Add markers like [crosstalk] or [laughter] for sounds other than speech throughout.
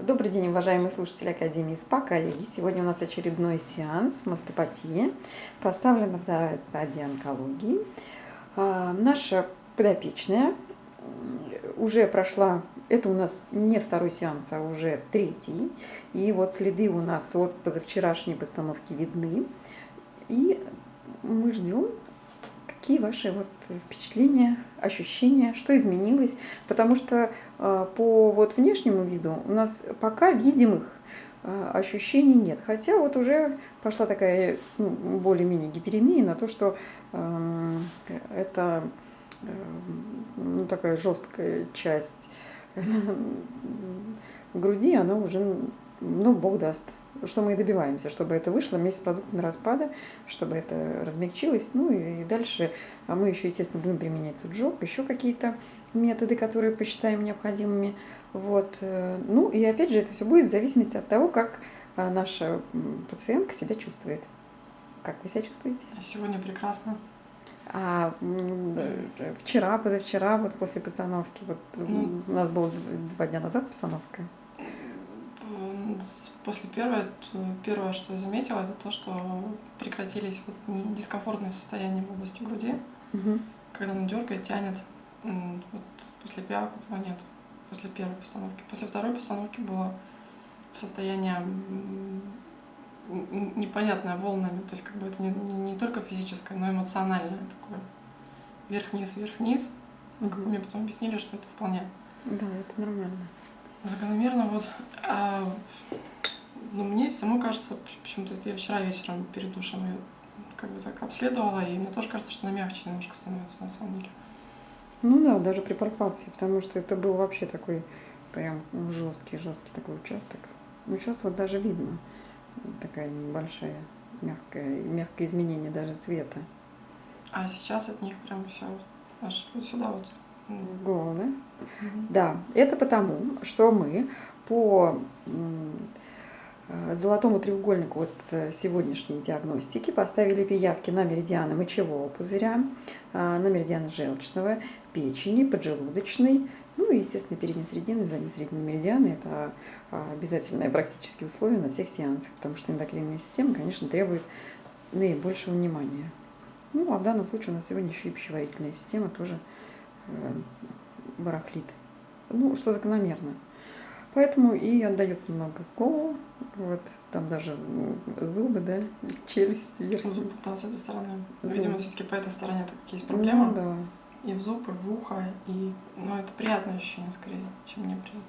Добрый день, уважаемые слушатели Академии СПА, коллеги. Сегодня у нас очередной сеанс мастопатии. Поставлена вторая стадия онкологии. А, наша подопечная уже прошла, это у нас не второй сеанс, а уже третий. И вот следы у нас от позавчерашней постановки видны. И мы ждем Какие ваши вот впечатления, ощущения, что изменилось? Потому что э, по вот внешнему виду у нас пока видимых э, ощущений нет. Хотя вот уже пошла такая ну, более-менее гиперемия на то, что э, это э, ну, такая жесткая часть груди, она уже, ну, Бог даст, что мы и добиваемся, чтобы это вышло вместе с продуктами распада, чтобы это размягчилось. Ну и дальше а мы еще, естественно, будем применять суджок, еще какие-то методы, которые посчитаем необходимыми. Вот. Э, ну и опять же, это все будет в зависимости от того, как а, наша пациентка себя чувствует. Как вы себя чувствуете? Сегодня прекрасно. А вчера, позавчера, вот после постановки, вот ну, у нас было два дня назад постановка после первого, первое, что я заметила, это то, что прекратились вот дискомфортные состояния в области груди, угу. когда она дергает, тянет. Вот после пиак этого нет. После первой постановки. После второй постановки было состояние непонятное волнами. То есть как бы это не, не, не только физическое, но и эмоциональное такое. Вверх-вниз, вверх-вниз. Угу. Мне потом объяснили, что это вполне. Да, это нормально. Закономерно вот. А, ну, мне самому кажется, почему-то я вчера вечером перед душем ее как бы так обследовала, и мне тоже кажется, что она мягче немножко становится на самом деле. Ну да, даже при пальпации, потому что это был вообще такой прям жесткий, жесткий такой участок. Ну, сейчас вот даже видно такая небольшая мягкое, мягкое изменение даже цвета. А сейчас от них прям все аж вот сюда вот голову, да? Это потому, что мы по золотому треугольнику вот э, сегодняшней диагностики поставили пиявки на меридианы мочевого пузыря, а, на меридианы желчного, печени, поджелудочной, ну и, естественно, передней средины, задней средины меридианы. Это а, обязательное практические условия на всех сеансах, потому что эндокринная система, конечно, требует наибольшего внимания. Ну, а в данном случае у нас сегодня еще и пищеварительная система тоже Э, барахлит. Ну, что закономерно. Поэтому и отдает много голову. Вот, там даже зубы, да, челюсти. Вверх. Зубы, да, с этой стороны. Зуб. Видимо, все-таки по этой стороне так есть проблема. Ну, да. И в зубы, в ухо, и, ну, это приятное ощущение скорее, чем неприятное.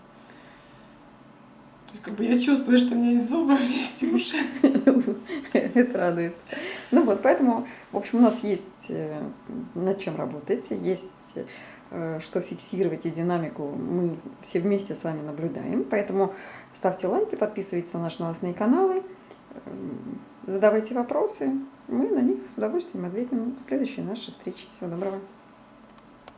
То есть, как бы я чувствую, что у меня есть зубы, у меня есть уши. [laughs] Это радует. Ну вот, поэтому, в общем, у нас есть э, над чем работать, есть э, что фиксировать и динамику мы все вместе с вами наблюдаем. Поэтому ставьте лайки, подписывайтесь на наши новостные каналы, эм, задавайте вопросы. Мы на них с удовольствием ответим в следующей нашей встрече. Всего доброго.